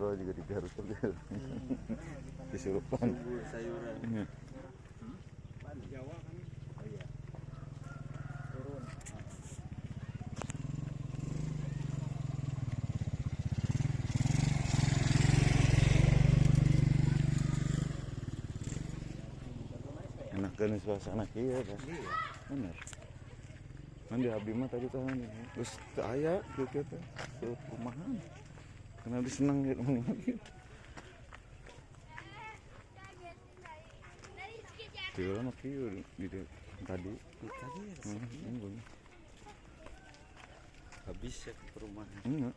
katro juga di Garut tuh disurupan sayuran. Iya. Jawa kan Oh iya. turun. enak kan suasana kia kan Iya. bener kan di abdi mah tadi kan terus teu aya kieu kieu teh Teu rumahan karena abdi seneng gitu Tiga lama tadi. Tadi ya, hmm, habis ya ke perumahan. enggak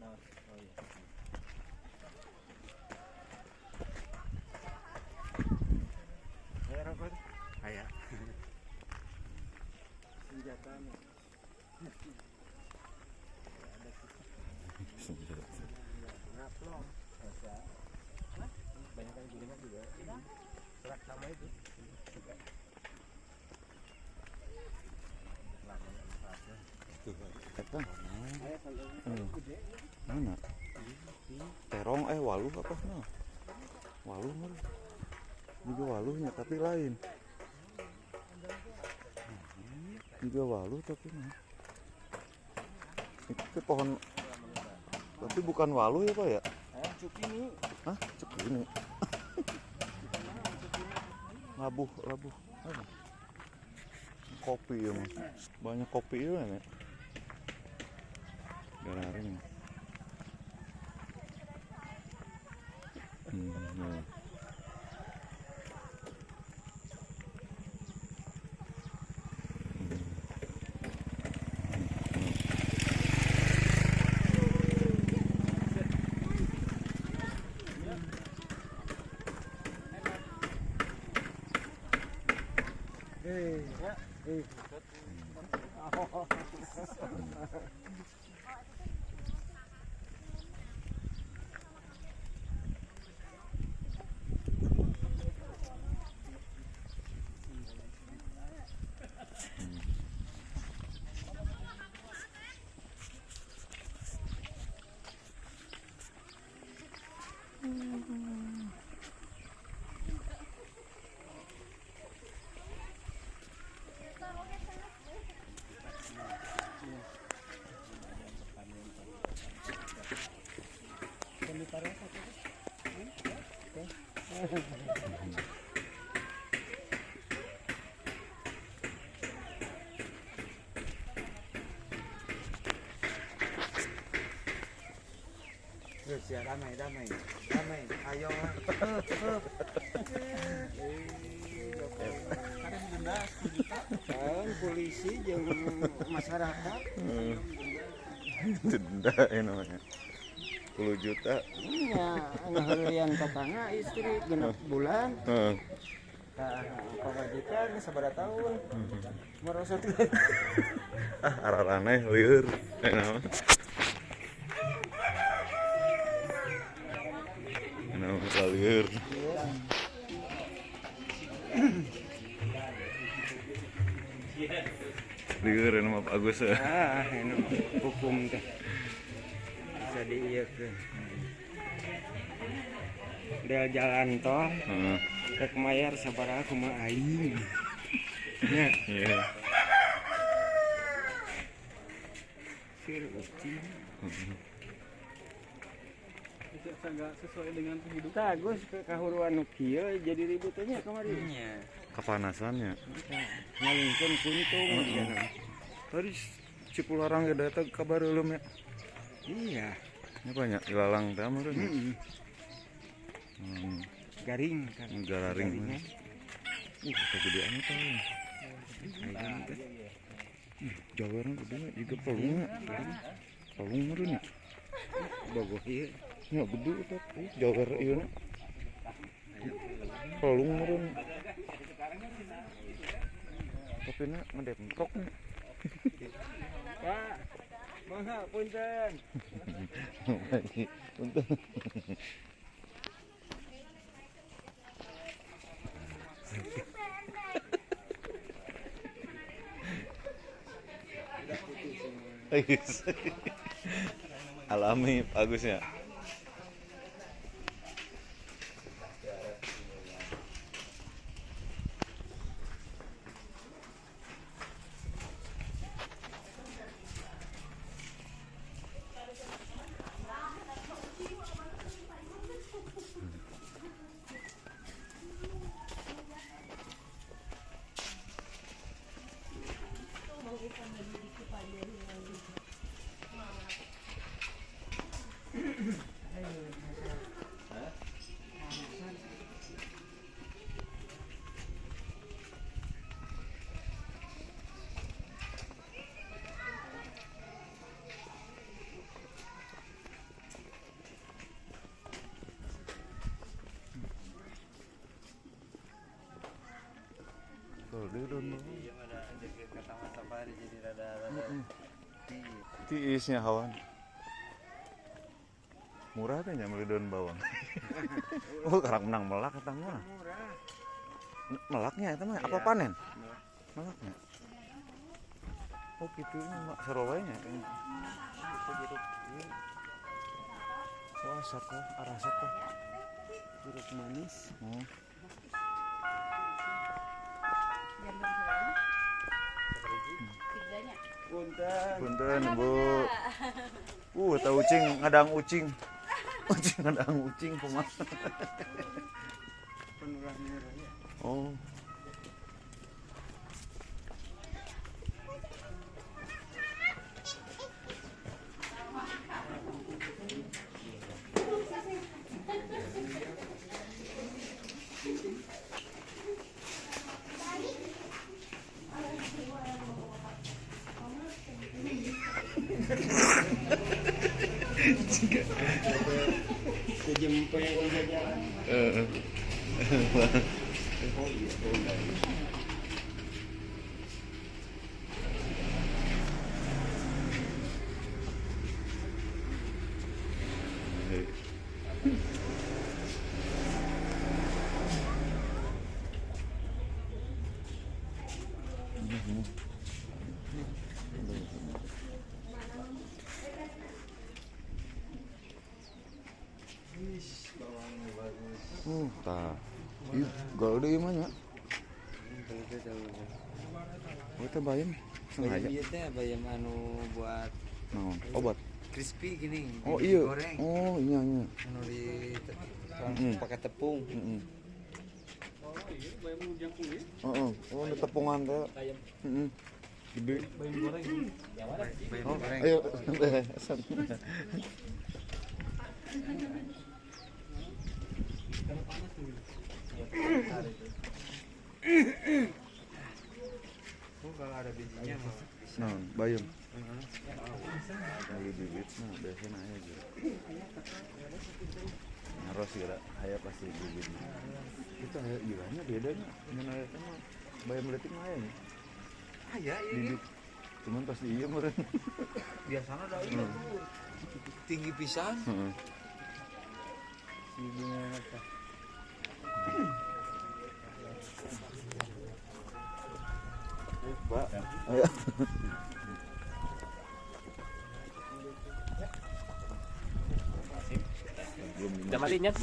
Nah, oh iya. Ayo rokok. Ayo. Senjata nih. Ngaplong. Banyak kan gilingan juga. Serak sama itu. Juga. Eta, Ayo kalau Hmm. mana terong eh waluh apa nah waluh mah juga waluhnya tapi lain juga waluh tapi mah itu pohon tapi bukan waluh ya pak ya Eh, cukini. Hah? Cek ini. labuh, labuh. Kopi ya mas. Banyak kopi ya nih. Gararing. Hmm, ya. Eh, ya. Eh. Terus ya damai, damai. Damai. Ayo. Kan polisi jeung masyarakat Denda ya namanya. 10 juta. nya ngaheulian tetangga istri genep bulan Heeh. Nah, pamajikan sabaraha tahun merosot Ah, arah-arahnya liur. Eh, Nama liur. Liur nama Pak Agus ya. ah anu hukum teh bisa diieukeun Del jalan tol Heeh. rek mayar sabaraha kumaha aing nya Iya. sir sesuai dengan kehidupan Tagus ke kahuruan kieu jadi ributnya kemarin Iya. Kepanasannya. ngalungkeun kuntung cenah. Tadi Cipularang ya datang kabar belum ya? iya Ini banyak ilalang teh meureun. Mm-mm. Hmm. garing kan Negara ring. Garingnya. Uh, kegedean itu. Teh. Ih, Jawaran gede juga pelungnya. Pelung meureun ya. ieu Ya gede eta. Ih, Jawar ieu na. Pelung meureun. Tapi na ngedemprok nih. Pak mangga punten Bagus. Alami bagusnya. Udah mau. Iya ada kata Safari jadi rada rada. Iya. Tiisnya hawan. Murah teh nya meuli daun bawang. oh, karang menang melak. Murah. Melaknya eta mah apa Iya. panen? Melaknya. Oh, gitu mah Surabaya nya. Itu jeruk. Wah, sako, arah sako. Jeruk manis. Oh. Punten. Punten, Bu. Uh, tahu ucing, ngadang ucing. Ucing ngadang ucing kumaha. Oh. Kejempe udah jalan. Heeh. Bawangnya bagus. Uh, tah. Ieu gaul deui mah nya. Oh, teh bayam. Sengaja. Iya teh bayam anu buat Naon? Obat. crispy gini. Oh, iya. Goreng. Oh, iya iya. Anu di Mm-mm. pakai tepung. Heeh. Oh iya, bayam ya. Heeh. Oh, ada tepungan teh. Heeh. Gede. Bayam goreng. Bayam Oh, goreng. ayo. Oh, kalau mah. Lagi bibit nah biasanya aya gitu. Ngaros kira aya pasti bibit. Itu aya ilahnya bedanya. Mun aya mah bayam leutik mah aya. Ah ya, ini Bibit. Cuman pasti iya meureun. biasanya ini. Tinggi pisan. Heeh. Si bunga Ayo. Udah mati, Nyet?